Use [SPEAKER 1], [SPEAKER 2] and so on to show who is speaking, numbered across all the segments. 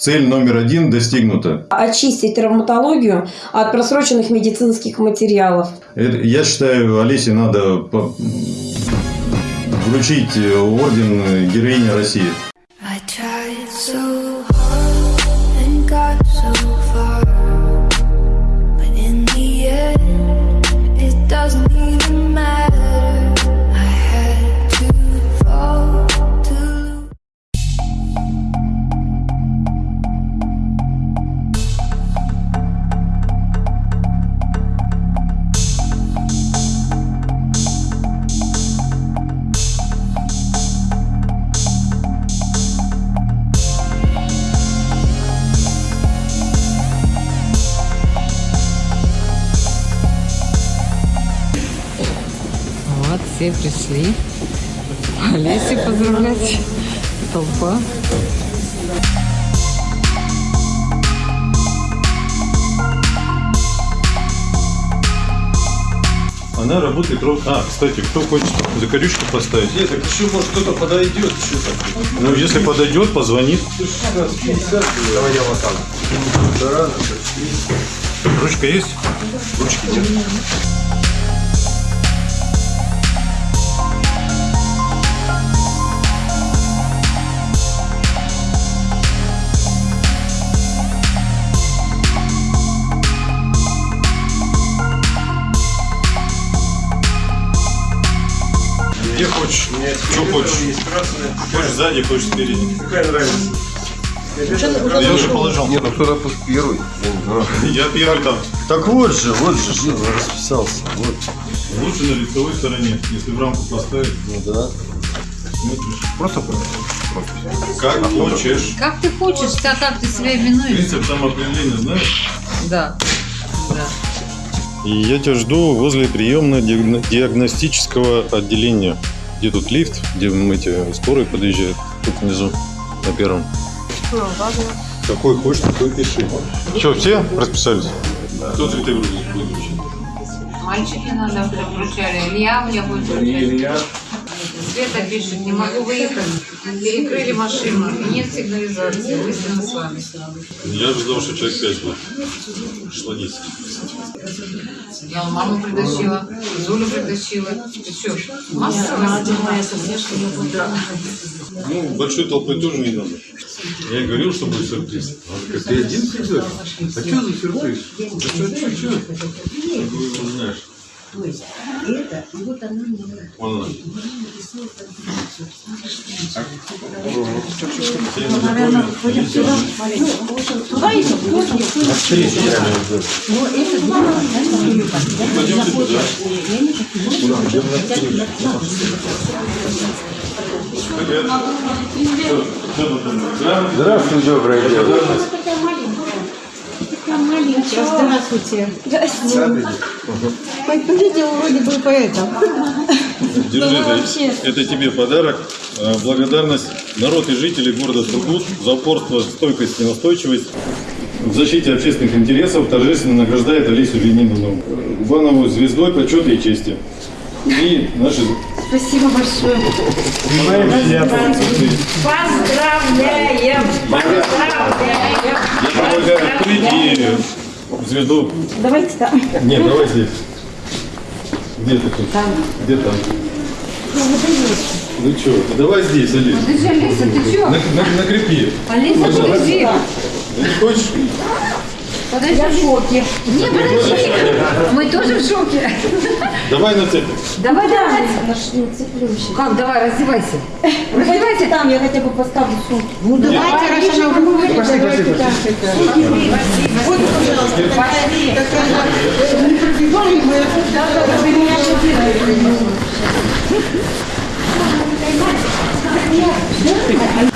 [SPEAKER 1] Цель номер один достигнута.
[SPEAKER 2] Очистить травматологию от просроченных медицинских материалов.
[SPEAKER 1] Это- Я считаю, Олесе надо по- вручить э, орден героини России.
[SPEAKER 3] I tried so hard and got
[SPEAKER 4] все пришли. Олеси поздравлять. Толпа.
[SPEAKER 1] Она работает ровно... А, кстати, кто хочет закорючку поставить?
[SPEAKER 5] Нет, так еще может кто-то подойдет, еще так.
[SPEAKER 1] Ну, если подойдет, позвонит.
[SPEAKER 5] Давай я вот рано.
[SPEAKER 1] Ручка есть?
[SPEAKER 5] Ручки нет.
[SPEAKER 1] Где хочешь?
[SPEAKER 5] Мне
[SPEAKER 1] Что хочешь?
[SPEAKER 5] Есть красная.
[SPEAKER 1] Хочешь сзади, хочешь спереди.
[SPEAKER 5] Какая нравится?
[SPEAKER 1] Я уже положил.
[SPEAKER 5] Нет, ну кто-то пусть первый. Я
[SPEAKER 1] первый там.
[SPEAKER 5] Так вот же, вот же, расписался. Вот.
[SPEAKER 1] Лучше на лицевой стороне. Если в рамку поставить,
[SPEAKER 5] Ну да.
[SPEAKER 1] смотришь.
[SPEAKER 5] Просто
[SPEAKER 1] Как хочешь.
[SPEAKER 4] Как ты хочешь, так как ты себя именуешь?
[SPEAKER 1] Принцип самоопределения знаешь?
[SPEAKER 4] Да. Да.
[SPEAKER 1] И я тебя жду возле приемно-диагностического отделения. Где тут лифт, где эти скорые подъезжают. Тут внизу, на первом. Какой хочешь, такой пиши. Что, все расписались? Кто цветы будет вручить?
[SPEAKER 4] Мальчики надо вручали. Илья мне будет вручать. Света пишет, не могу выехать. Перекрыли машину. Нет сигнализации. Мысленно с вами.
[SPEAKER 1] Я ожидал, что человек 5 будет. Пришло 10.
[SPEAKER 4] Я маму притащила, Зулю притащила. Ты что, массово?
[SPEAKER 1] Ну, большой толпой тоже не надо. Я и говорил, что будет сюрприз.
[SPEAKER 5] Как ты один придешь? А что за сюрприз? Да что, что, что?
[SPEAKER 1] Ты его знаешь. Вон она. Всем здоровья. Пойдемте туда. Привет. Что, что тут у нас? Да?
[SPEAKER 5] Здравствуй, доброе дело.
[SPEAKER 6] Здравствуйте. Здравствуйте. Хоть видел вроде бы поэтом.
[SPEAKER 1] Держи, это, это тебе подарок. Э, Благодарность народ и жители города Сургут за упорство, стойкость и настойчивость. В защите общественных интересов торжественно награждает Олесю Леонидовну Губанову звездой почета и чести. И наши
[SPEAKER 6] Спасибо большое.
[SPEAKER 2] Поздравляем! Поздравляем!
[SPEAKER 1] я предлагаю открыть и звезду.
[SPEAKER 2] Давайте там.
[SPEAKER 1] Нет, давай здесь. Где ты тут?
[SPEAKER 2] Там.
[SPEAKER 1] Где там? Ну что, давай здесь, Олесь.
[SPEAKER 4] Ты же, Алиса, ты что?
[SPEAKER 1] На- на- накрепи.
[SPEAKER 4] Алиса, подожди.
[SPEAKER 1] Ну, не хочешь?
[SPEAKER 4] Подожди. Я в шоке. Не, подожди. Мы тоже в шоке.
[SPEAKER 1] Давай на цепь.
[SPEAKER 4] Давай, давай.
[SPEAKER 2] Не.
[SPEAKER 4] Как, давай, раздевайся.
[SPEAKER 2] Давайте там, я хотя бы поставлю сумку.
[SPEAKER 6] Ну давайте, раз она уже давайте так это. Вот, пожалуйста, такая не пробивали мы. Вы меня шокировали.
[SPEAKER 2] Вы меня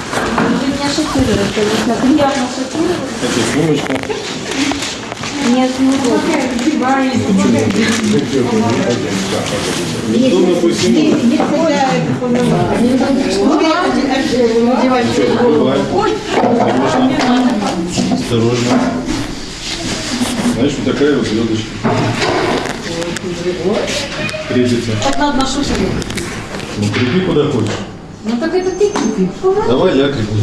[SPEAKER 2] шокируете, конечно. Приятно шокировать.
[SPEAKER 1] Это сумочка.
[SPEAKER 2] Нет,
[SPEAKER 1] пусть ему. Бывает. Осторожно. Знаешь, вот такая вот звездочка. Крепится.
[SPEAKER 2] Вот надо на шушере.
[SPEAKER 1] Ну, крепи куда хочешь.
[SPEAKER 4] Ну так это ты купи.
[SPEAKER 1] Давай я крикну.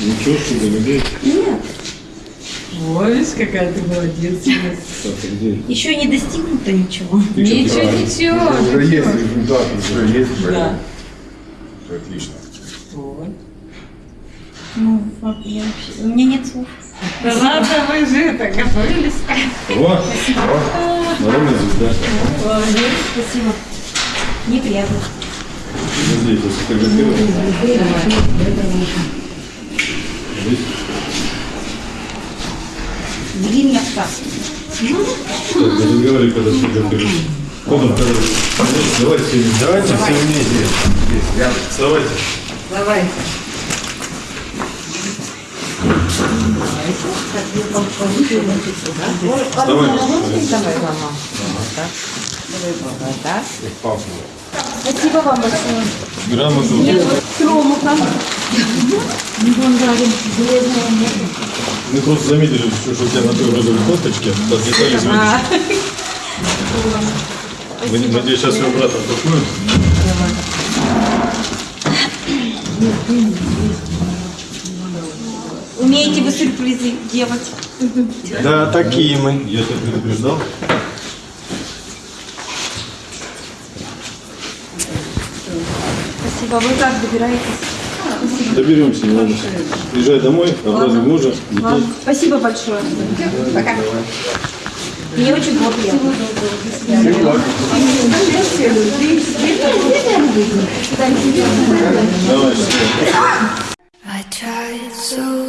[SPEAKER 1] Ничего, чтобы людей.
[SPEAKER 2] Ой, какая ты молодец.
[SPEAKER 1] Так, а?
[SPEAKER 6] Еще не достигнуто ничего.
[SPEAKER 4] Ничего, ничего.
[SPEAKER 5] Уже есть результат, уже есть.
[SPEAKER 2] Да.
[SPEAKER 5] Отлично.
[SPEAKER 6] Ну, вот я вообще... У меня нет слов.
[SPEAKER 2] Да ладно, вы же это готовились.
[SPEAKER 1] О, народная звезда.
[SPEAKER 2] Молодец.
[SPEAKER 6] Спасибо. Неприятно.
[SPEAKER 1] Подожди, я сфотографирую. Здесь.
[SPEAKER 6] Вели меня в.
[SPEAKER 1] Так, не разговаривай, когда сфотографируешь. Потом, когда... Давайте все вместе. Давайте все Вставай.
[SPEAKER 4] Давай, мама.
[SPEAKER 6] Спасибо вам большое.
[SPEAKER 1] Грамоту.
[SPEAKER 6] Хромуха.
[SPEAKER 1] Мы просто заметили, что у тебя на той розовой кофточке отлетали звезды. Мы, надеюсь, сейчас своим братом такую.
[SPEAKER 6] Умеете вы сюрпризы делать?
[SPEAKER 5] Да, такие мы.
[SPEAKER 1] Я тебя предупреждал.
[SPEAKER 6] Спасибо. Вы как добираетесь?
[SPEAKER 1] Доберемся, не надо. Езжай домой, образуй мужа.
[SPEAKER 6] Спасибо большое. Пока. Мне очень было приятно.
[SPEAKER 1] Давай,
[SPEAKER 3] I tried so